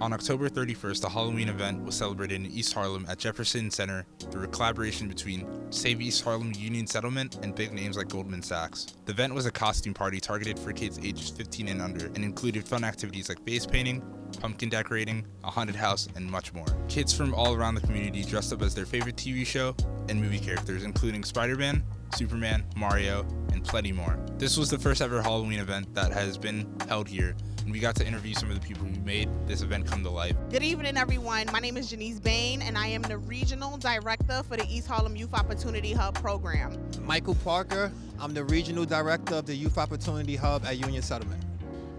On October 31st, a Halloween event was celebrated in East Harlem at Jefferson Center through a collaboration between Save East Harlem Union Settlement and big names like Goldman Sachs. The event was a costume party targeted for kids ages 15 and under and included fun activities like face painting, pumpkin decorating, a haunted house, and much more. Kids from all around the community dressed up as their favorite TV show and movie characters, including Spider-Man, Superman, Mario, and plenty more. This was the first ever Halloween event that has been held here, and we got to interview some of the people who made this event come to life. Good evening, everyone. My name is Janice Bain, and I am the Regional Director for the East Harlem Youth Opportunity Hub program. Michael Parker, I'm the Regional Director of the Youth Opportunity Hub at Union Settlement.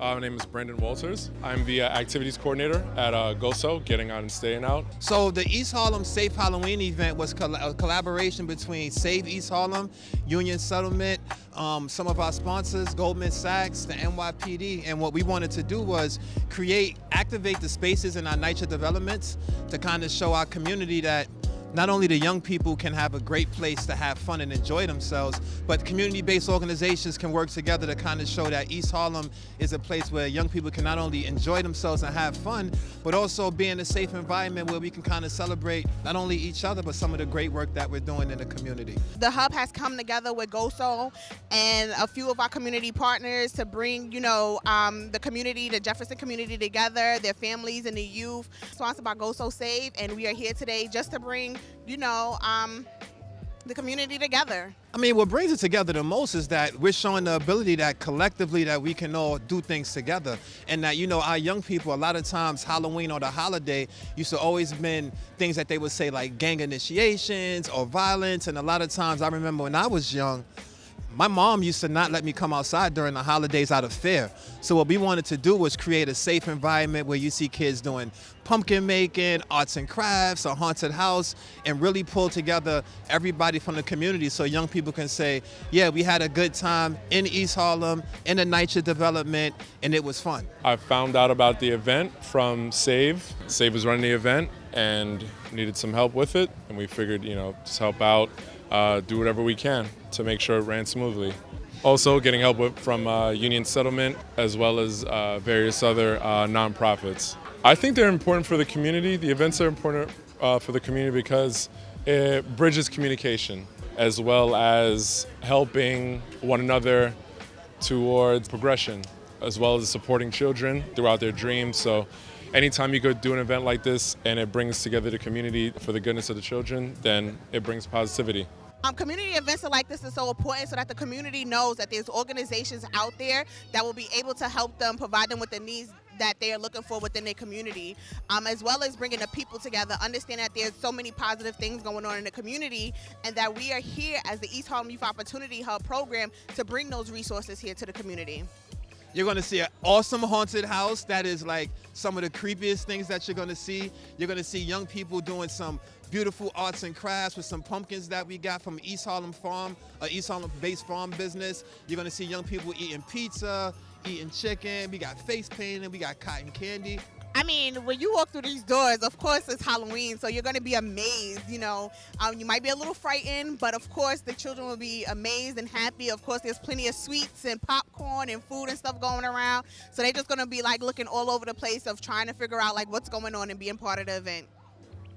Uh, my name is Brandon Walters. I'm the uh, activities coordinator at uh, GOSO, Getting Out and Staying Out. So the East Harlem Safe Halloween event was a collaboration between Save East Harlem, Union Settlement, um, some of our sponsors, Goldman Sachs, the NYPD, and what we wanted to do was create, activate the spaces in our NYCHA developments to kind of show our community that not only the young people can have a great place to have fun and enjoy themselves, but community-based organizations can work together to kind of show that East Harlem is a place where young people can not only enjoy themselves and have fun, but also be in a safe environment where we can kind of celebrate not only each other, but some of the great work that we're doing in the community. The Hub has come together with GOSO and a few of our community partners to bring, you know, um, the community, the Jefferson community together, their families and the youth, sponsored by GOSO Save, and we are here today just to bring you know, um, the community together. I mean, what brings it together the most is that we're showing the ability that collectively that we can all do things together. And that, you know, our young people, a lot of times Halloween or the holiday used to always been things that they would say like gang initiations or violence. And a lot of times I remember when I was young, my mom used to not let me come outside during the holidays out of fear. So what we wanted to do was create a safe environment where you see kids doing pumpkin making, arts and crafts, a haunted house, and really pull together everybody from the community so young people can say, yeah, we had a good time in East Harlem, in the NYCHA development, and it was fun. I found out about the event from Save. Save was running the event and needed some help with it, and we figured, you know, just help out uh, do whatever we can to make sure it ran smoothly. Also getting help with, from uh, Union Settlement as well as uh, various other uh, nonprofits. I think they're important for the community. The events are important uh, for the community because it bridges communication as well as helping one another towards progression as well as supporting children throughout their dreams. So anytime you go do an event like this and it brings together the community for the goodness of the children, then it brings positivity. Um, community events like this is so important so that the community knows that there's organizations out there that will be able to help them, provide them with the needs that they are looking for within their community, um, as well as bringing the people together, understand that there's so many positive things going on in the community, and that we are here as the East Harlem Youth Opportunity Hub program to bring those resources here to the community. You're gonna see an awesome haunted house that is like some of the creepiest things that you're gonna see. You're gonna see young people doing some beautiful arts and crafts with some pumpkins that we got from East Harlem Farm, uh, East Harlem based farm business. You're gonna see young people eating pizza, eating chicken. We got face painting, we got cotton candy. I mean, when you walk through these doors, of course it's Halloween, so you're going to be amazed. You know, um, you might be a little frightened, but of course the children will be amazed and happy. Of course, there's plenty of sweets and popcorn and food and stuff going around, so they're just going to be like looking all over the place of trying to figure out like what's going on and being part of the event.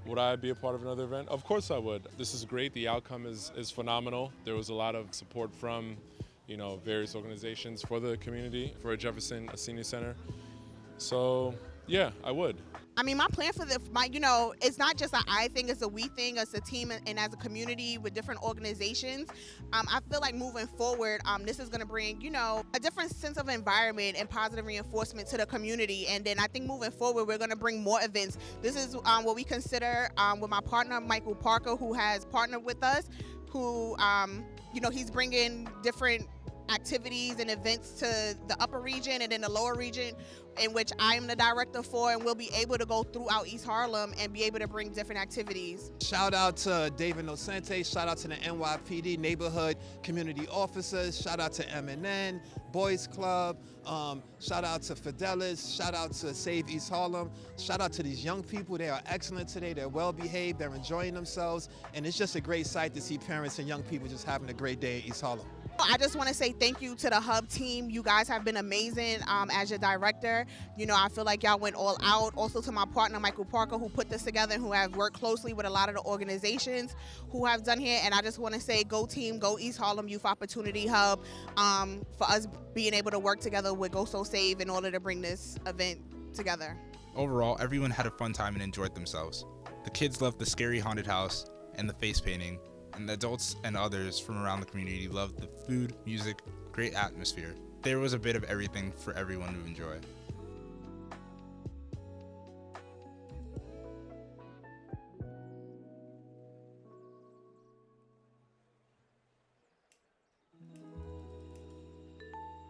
Would I be a part of another event? Of course I would. This is great. The outcome is, is phenomenal. There was a lot of support from, you know, various organizations for the community, for Jefferson Senior Center. So yeah, I would. I mean, my plan for the, my, you know, it's not just a I thing, it's a we thing, it's a team and as a community with different organizations. Um, I feel like moving forward, um, this is going to bring, you know, a different sense of environment and positive reinforcement to the community. And then I think moving forward, we're going to bring more events. This is um, what we consider um, with my partner, Michael Parker, who has partnered with us, who, um, you know, he's bringing different activities and events to the upper region and then the lower region in which I am the director for and we'll be able to go throughout East Harlem and be able to bring different activities. Shout out to David Nocente, shout out to the NYPD neighborhood community officers, shout out to MNN, Boys Club, um, shout out to Fidelis, shout out to Save East Harlem, shout out to these young people, they are excellent today, they're well behaved, they're enjoying themselves, and it's just a great sight to see parents and young people just having a great day in East Harlem. I just want to say thank you to the Hub team. You guys have been amazing um, as your director. You know, I feel like y'all went all out. Also to my partner, Michael Parker, who put this together and who have worked closely with a lot of the organizations who have done here. And I just want to say go team, go East Harlem Youth Opportunity Hub um, for us being able to work together with GOSO Save in order to bring this event together. Overall, everyone had a fun time and enjoyed themselves. The kids loved the scary haunted house and the face painting, and adults and others from around the community loved the food, music, great atmosphere. There was a bit of everything for everyone to enjoy.